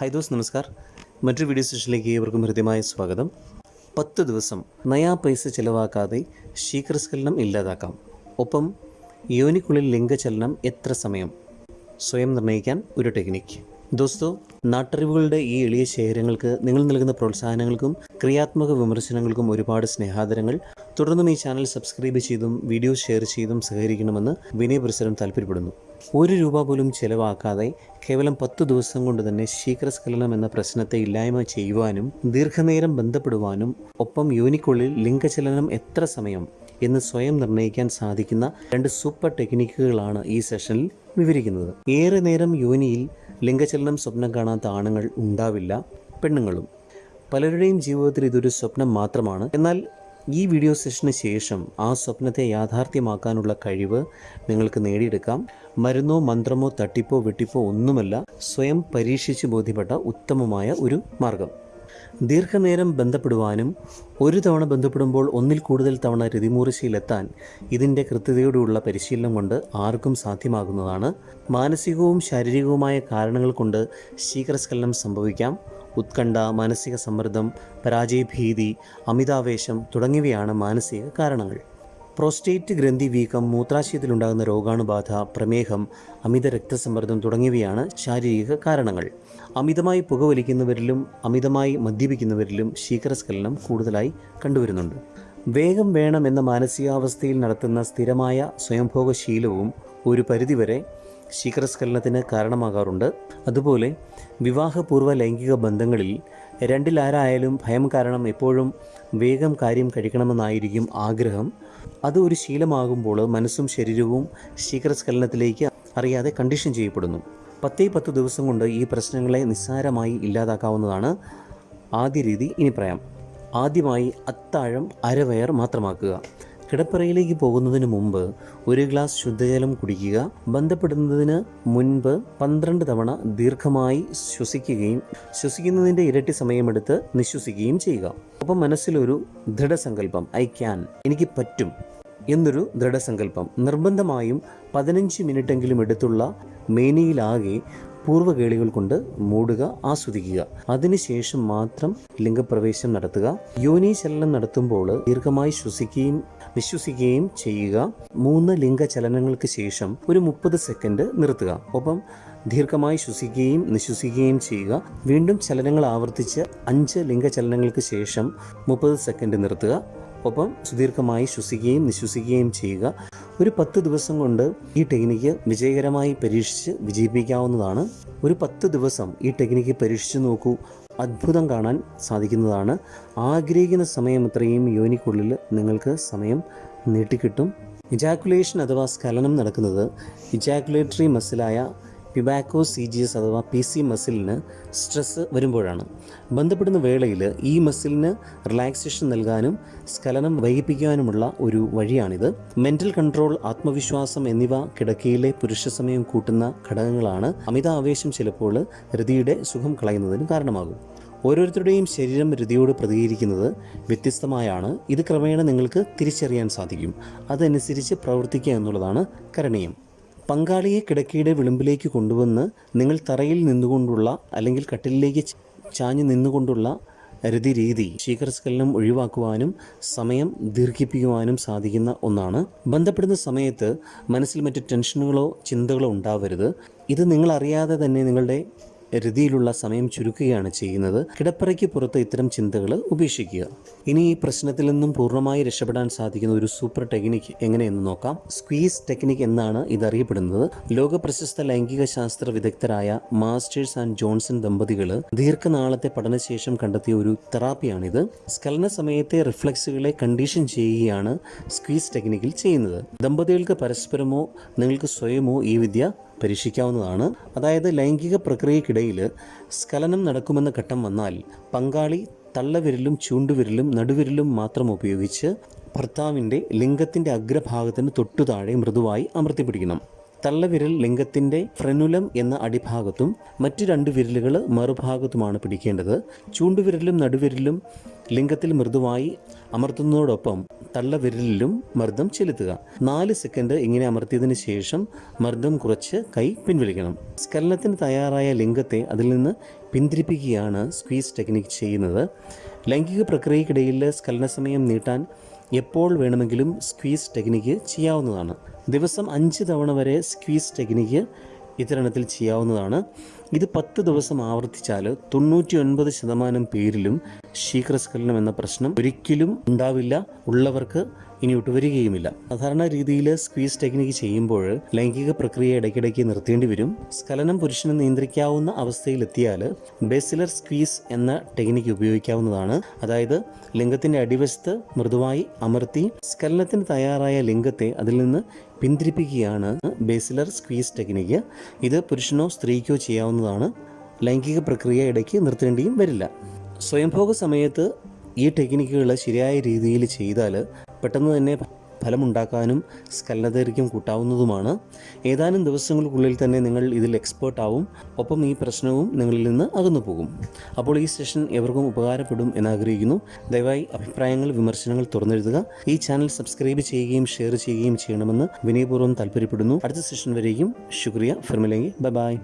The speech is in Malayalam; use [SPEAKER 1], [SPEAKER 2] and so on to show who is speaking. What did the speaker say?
[SPEAKER 1] ഹായ് ദോസ് നമസ്കാർ. മറ്റൊരു വീഡിയോ സെഷനിലേക്ക് ഏവർക്കും ഹൃദ്യമായ സ്വാഗതം. പത്ത് ദിവസം നയാ പൈസ ചിലവാക്കാതെ ശീഘ്രസ്ഖലനം ഇല്ലാതാക്കാം. ഒപ്പം യോനിക്കുള്ളിൽ ലിംഗചലനം എത്ര സമയം? സ്വയം നിർണയിക്കാൻ ഒരു ടെക്നിക്ക് ദോസ്തോ നാട്ടറിവുകളുടെ ഈ എളിയ ശേഖരങ്ങൾക്ക് നിങ്ങൾ നൽകുന്ന പ്രോത്സാഹനങ്ങൾക്കും ക്രിയാത്മക വിമർശനങ്ങൾക്കും ഒരുപാട് സ്നേഹാദരങ്ങൾ. തുടർന്നും ഈ ചാനൽ സബ്സ്ക്രൈബ് ചെയ്തും വീഡിയോ ഷെയർ ചെയ്തും സഹകരിക്കണമെന്ന് വിനയപുരസരം താല്പര്യപ്പെടുന്നു. ഒരു രൂപ പോലും ചിലവാക്കാതെ കേവലം പത്ത് ദിവസം കൊണ്ട് തന്നെ ശീഘ്രസ്ഖലനം എന്ന പ്രശ്നത്തെ ഇല്ലായ്മ ചെയ്യുവാനും ദീർഘനേരം ബന്ധപ്പെടുവാനും ഒപ്പം യോനിക്കുള്ളിൽ ലിംഗചലനം എത്ര സമയം എന്ന് സ്വയം നിർണയിക്കാൻ സാധിക്കുന്ന രണ്ട് സൂപ്പർ ടെക്നിക്കുകളാണ് ഈ സെഷനിൽ വിവരിക്കുന്നത്. ഏറെ നേരം യോനിയിൽ ലിംഗചലനം സ്വപ്നം കാണാത്ത ആണുങ്ങൾ ഉണ്ടാവില്ല പെണ്ണുങ്ങളും. പലരുടെയും ജീവിതത്തിൽ ഇതൊരു സ്വപ്നം മാത്രമാണ്. എന്നാൽ ഈ വീഡിയോ സെഷന് ശേഷം ആ സ്വപ്നത്തെ യാഥാർത്ഥ്യമാക്കാനുള്ള കഴിവ് നിങ്ങൾക്ക് നേടിയെടുക്കാം. മരുന്നോ മന്ത്രമോ തട്ടിപ്പോ വെട്ടിപ്പോ ഒന്നുമല്ല സ്വയം പരീക്ഷിച്ച് ബോധ്യപ്പെട്ട ഉത്തമമായ ഒരു മാർഗം. ദീർഘനേരം ബന്ധപ്പെടുവാനും ഒരു തവണ ബന്ധപ്പെടുമ്പോൾ ഒന്നിൽ കൂടുതൽ തവണ രതിമൂർച്ചയിലെത്താൻ ഇതിന്റെ കൃത്യതയോടുള്ള പരിശീലനം കൊണ്ട് ആർക്കും സാധ്യമാകുന്നതാണ്. മാനസികവും ശാരീരികവുമായ കാരണങ്ങൾ കൊണ്ട് ശീഘ്രസ്ഖലനം സംഭവിക്കാം. ഉത്കണ്ഠ മാനസിക സമ്മർദ്ദം പരാജയഭീതി അമിതാവേശം തുടങ്ങിയവയാണ് മാനസിക കാരണങ്ങൾ. പ്രോസ്റ്റേറ്റ് ഗ്രന്ഥി വീക്കം മൂത്രാശയത്തിലുണ്ടാകുന്ന രോഗാണുബാധ പ്രമേഹം അമിത രക്തസമ്മർദ്ദം തുടങ്ങിയവയാണ് ശാരീരിക കാരണങ്ങൾ. അമിതമായി പുകവലിക്കുന്നവരിലും അമിതമായി മദ്യപിക്കുന്നവരിലും ശീകരസ്ഖലനം കൂടുതലായി കണ്ടുവരുന്നുണ്ട്. വേഗം വേണം എന്ന മാനസികാവസ്ഥയിൽ നടത്തുന്ന സ്ഥിരമായ സ്വയംഭോഗശീലവും ഒരു പരിധിവരെ ശീഘ്രസ്ഖലനത്തിന് കാരണമാകാറുണ്ട്. അതുപോലെ വിവാഹപൂർവ ലൈംഗിക ബന്ധങ്ങളിൽ രണ്ടിലാരായാലും ഭയം കാരണം എപ്പോഴും വേഗം കാര്യം കഴിക്കണമെന്നായിരിക്കും ആഗ്രഹം. അത് ഒരു ശീലമാകുമ്പോൾ മനസ്സും ശരീരവും ശീഘ്രസ്ഖലനത്തിലേക്ക് അറിയാതെ കണ്ടീഷൻ ചെയ്യപ്പെടുന്നു. പത്തേ പത്ത് ദിവസം കൊണ്ട് ഈ പ്രശ്നങ്ങളെ നിസ്സാരമായി ഇല്ലാതാക്കാവുന്നതാണ് ആദ്യ രീതി ഇനി പറയാം ആദ്യമായി അത്താഴം അരവയർ മാത്രമാക്കുക. കിടപ്പറയിലേക്ക് പോകുന്നതിന് മുമ്പ് ഒരു ഗ്ലാസ് ശുദ്ധജലം കുടിക്കുക. ബന്ധപ്പെടുന്നതിന് മുൻപ് പന്ത്രണ്ട് തവണ ദീർഘമായി ശ്വസിക്കുകയും ശ്വസിക്കുന്നതിന്റെ ഇരട്ടി സമയമെടുത്ത് നിശ്വസിക്കുകയും ചെയ്യുക. അപ്പം മനസ്സിലൊരു ദൃഢസങ്കല്പം ഐ ക്യാൻ എനിക്ക് പറ്റും എന്നൊരു ദൃഢസങ്കല്പം നിർബന്ധമായും പതിനഞ്ച് മിനിറ്റെങ്കിലും എടുത്തുള്ള മേനിയിലാകെ പൂർവകേളികൾ കൊണ്ട് മൂടുക ആസ്വദിക്കുക. അതിനുശേഷം മാത്രം ലിംഗപ്രവേശം നടത്തുക. യോനി ചലനം നടത്തുമ്പോൾ ദീർഘമായി ശ്വസിക്കുകയും വിശ്വസിക്കുകയും ചെയ്യുക. മൂന്ന് ലിംഗചലനങ്ങൾക്ക് ശേഷം ഒരു മുപ്പത് സെക്കൻഡ് നിർത്തുക. ഒപ്പം ദീർഘമായി ശ്വസിക്കുകയും നിശ്വസിക്കുകയും ചെയ്യുക. വീണ്ടും ചലനങ്ങൾ ആവർത്തിച്ച് അഞ്ച് ലിംഗചലനങ്ങൾക്ക് ശേഷം മുപ്പത് സെക്കൻഡ് നിർത്തുക. ഒപ്പം സുദീർഘമായി ശ്വസിക്കുകയും നിശ്വസിക്കുകയും ചെയ്യുക. ഒരു പത്ത് ദിവസം കൊണ്ട് ഈ ടെക്നിക്ക് വിജയകരമായി പരീക്ഷിച്ച് വിജയിപ്പിക്കാവുന്നതാണ്. ഒരു പത്ത് ദിവസം ഈ ടെക്നിക്ക് പരീക്ഷിച്ച് നോക്കൂ. അത്ഭുതം കാണാൻ സാധിക്കുന്നതാണ്. ആഗ്രഹിക്കുന്ന സമയം അത്രയും യോനിക്കുള്ളിൽ നിങ്ങൾക്ക് സമയം നീട്ടിക്കിട്ടും. ഇജാക്കുലേഷൻ അഥവാ സ്ഖലനം നടക്കുന്നത് ഇജാക്കുലേറ്ററി മസിലായ പിബാക്കോ സി ജി എസ് അഥവാ പി സി മസിലിന് സ്ട്രെസ് വരുമ്പോഴാണ്. ബന്ധപ്പെടുന്ന വേളയിൽ ഈ മസിലിന് റിലാക്സേഷൻ നൽകാനും സ്ഖലനം വൈകിപ്പിക്കാനുമുള്ള ഒരു വഴിയാണിത്. മെന്റൽ കൺട്രോൾ ആത്മവിശ്വാസം എന്നിവ കിടക്കയിലെ പുരുഷ സമയം കൂട്ടുന്ന ഘടകങ്ങളാണ്. അമിത ആവേശം ചിലപ്പോൾ രതിയുടെ സുഖം കളയുന്നതിന് കാരണമാകും. ഓരോരുത്തരുടെയും ശരീരം രതിയോട് പ്രതികരിക്കുന്നത് വ്യത്യസ്തമായാണ്. ഇത് ക്രമേണ നിങ്ങൾക്ക് തിരിച്ചറിയാൻ സാധിക്കും. അതനുസരിച്ച് പ്രവർത്തിക്കുക എന്നുള്ളതാണ് കരണീയം. പങ്കാളിയെ കിടക്കയുടെ വിളിമ്പിലേക്ക് കൊണ്ടുവന്ന് നിങ്ങൾ തറയിൽ നിന്നുകൊണ്ടുള്ള അല്ലെങ്കിൽ കട്ടിലിലേക്ക് ചാഞ്ഞു നിന്നുകൊണ്ടുള്ള രതി രീതി ശീകരസ്കലനം ഒഴിവാക്കുവാനും സമയം ദീർഘിപ്പിക്കുവാനും സാധിക്കുന്ന ഒന്നാണ്. ബന്ധപ്പെടുന്ന സമയത്ത് മനസ്സിൽ മറ്റ് ടെൻഷനുകളോ ചിന്തകളോ ഉണ്ടാവരുത്. ഇത് നിങ്ങളറിയാതെ തന്നെ നിങ്ങളുടെ രതിയിലുള്ള സമയം ചുരുക്കുകയാണ് ചെയ്യുന്നത്. കിടപ്പറയ്ക്ക് പുറത്ത് ഇത്തരം ചിന്തകൾ ഉപേക്ഷിക്കുക. ഇനി ഈ പ്രശ്നത്തിൽ നിന്നും പൂർണമായി രക്ഷപ്പെടാൻ സാധിക്കുന്ന ഒരു സൂപ്പർ ടെക്നിക്ക് എങ്ങനെയെന്ന് നോക്കാം. സ്ക്വീസ് ടെക്നിക് എന്നാണ് ഇതറിയപ്പെടുന്നത്. ലോക പ്രശസ്ത ലൈംഗിക ശാസ്ത്ര വിദഗ്ധരായ മാസ്റ്റേഴ്സ് ആൻഡ് ജോൺസൺ ദമ്പതികൾ ദീർഘനാളത്തെ പഠനശേഷം കണ്ടെത്തിയ ഒരു തെറാപ്പിയാണിത്. സ്കലന സമയത്തെ റിഫ്ലക്സുകളെ കണ്ടീഷൻ ചെയ്യുകയാണ് സ്ക്വീസ് ടെക്നിക്കിൽ ചെയ്യുന്നത്. ദമ്പതികൾക്ക് പരസ്പരമോ നിങ്ങൾക്ക് സ്വയമോ ഈ വിദ്യ പരീക്ഷിക്കാവുന്നതാണ് അതായത് ലൈംഗിക പ്രക്രിയക്കിടയിൽ സ്കലനം നടക്കുമെന്ന ഘട്ടം വന്നാൽ പങ്കാളി തള്ളവിരലും ചൂണ്ടുവിരലും നടുവിരലും മാത്രം ഉപയോഗിച്ച് ഭർത്താവിന്റെ ലിംഗത്തിന്റെ അഗ്രഭാഗത്തിന് തൊട്ടു താഴെ മൃദുവായി അമർത്തിപ്പിടിക്കണം. തള്ളവിരൽ ലിംഗത്തിന്റെ ഫ്രെനുലം എന്ന അടിഭാഗത്തും മറ്റു രണ്ട് വിരലുകൾ മറുഭാഗത്തുമാണ് പിടിക്കേണ്ടത്. ചൂണ്ടുവിരലും നടുവിരലും ലിംഗത്തിൽ മൃദുവായി അമർത്തുന്നതോടൊപ്പം തള്ളവിരലിലും മർദ്ദം ചെലുത്തുക. നാല് സെക്കൻഡ് ഇങ്ങനെ അമർത്തിയതിനു ശേഷം മർദ്ദം കുറച്ച് കൈ പിൻവലിക്കണം. സ്കലനത്തിന് തയ്യാറായ ലിംഗത്തെ അതിൽ നിന്ന് പിന്തിരിപ്പിക്കുകയാണ് സ്ക്വീസ് ടെക്നിക്ക് ചെയ്യുന്നത്. ലൈംഗിക പ്രക്രിയക്കിടയിൽ സ്കലന സമയം നീട്ടാൻ എപ്പോൾ വേണമെങ്കിലും സ്ക്വീസ് ടെക്നിക്ക് ചെയ്യാവുന്നതാണ്. ദിവസം അഞ്ച് തവണ വരെ സ്ക്വീസ് ടെക്നിക്ക് ഇത്തരണത്തിൽ ചെയ്യാവുന്നതാണ്. ഇത് പത്ത് ദിവസം ആവർത്തിച്ചാൽ തൊണ്ണൂറ്റി ഒൻപത് ശതമാനം പേരിലും ശീഘ്രസ്ഖലനം എന്ന പ്രശ്നം ഒരിക്കലും ഉണ്ടാവില്ല. ഉള്ളവർക്ക് ഇനി വരികയുമില്ല. സാധാരണ രീതിയിൽ സ്ക്വീസ് ടെക്നിക്ക് ചെയ്യുമ്പോൾ ലൈംഗിക പ്രക്രിയ ഇടയ്ക്കിടയ്ക്ക് നിർത്തേണ്ടി വരും. സ്ഖലനം പുരുഷന് നിയന്ത്രിക്കാവുന്ന അവസ്ഥയിലെത്തിയാൽ ബേസിലർ സ്ക്വീസ് എന്ന ടെക്നിക്ക് ഉപയോഗിക്കാവുന്നതാണ്. അതായത് ലിംഗത്തിന്റെ അടിവശത്ത് മൃദുവായി അമർത്തി സ്കലനത്തിന് തയ്യാറായ ലിംഗത്തെ അതിൽ നിന്ന് പിന്തിരിപ്പിക്കുകയാണ് ബേസിലർ സ്ക്വീസ് ടെക്നിക്ക് ഇത് പുരുഷനോ സ്ത്രീക്കോ ചെയ്യാവുന്നതാണ്. ലൈംഗിക പ്രക്രിയ ഇടയ്ക്ക് നിർത്തേണ്ടിയും വരില്ല. സ്വയംഭോഗ സമയത്ത് ഈ ടെക്നിക്കുകൾ ശരിയായ രീതിയിൽ ചെയ്താൽ പെട്ടെന്ന് തന്നെ ഫലമുണ്ടാക്കാനും സ്കലനദൈർഘ്യം കൂട്ടാവുന്നതുമാണ്. ഏതാനും ദിവസങ്ങൾക്കുള്ളിൽ തന്നെ നിങ്ങൾ ഇതിൽ എക്സ്പേർട്ട് ആവും. ഒപ്പം ഈ പ്രശ്നവും നിങ്ങളിൽ നിന്ന് അകന്നു പോകും. അപ്പോൾ ഈ സെഷൻ എവർക്കും ഉപകാരപ്പെടും എന്നാഗ്രഹിക്കുന്നു. ദയവായി അഭിപ്രായങ്ങൾ വിമർശനങ്ങൾ തുറന്നെഴുതുക. ഈ ചാനൽ സബ്സ്ക്രൈബ് ചെയ്യുകയും ഷെയർ ചെയ്യുകയും ചെയ്യണമെന്ന് വിനയപൂർവം താല്പര്യപ്പെടുന്നു. അടുത്ത സെഷൻ വരെയും ശുക്രിയ. ഫിർമിലെങ്കിൽ ബൈ ബൈ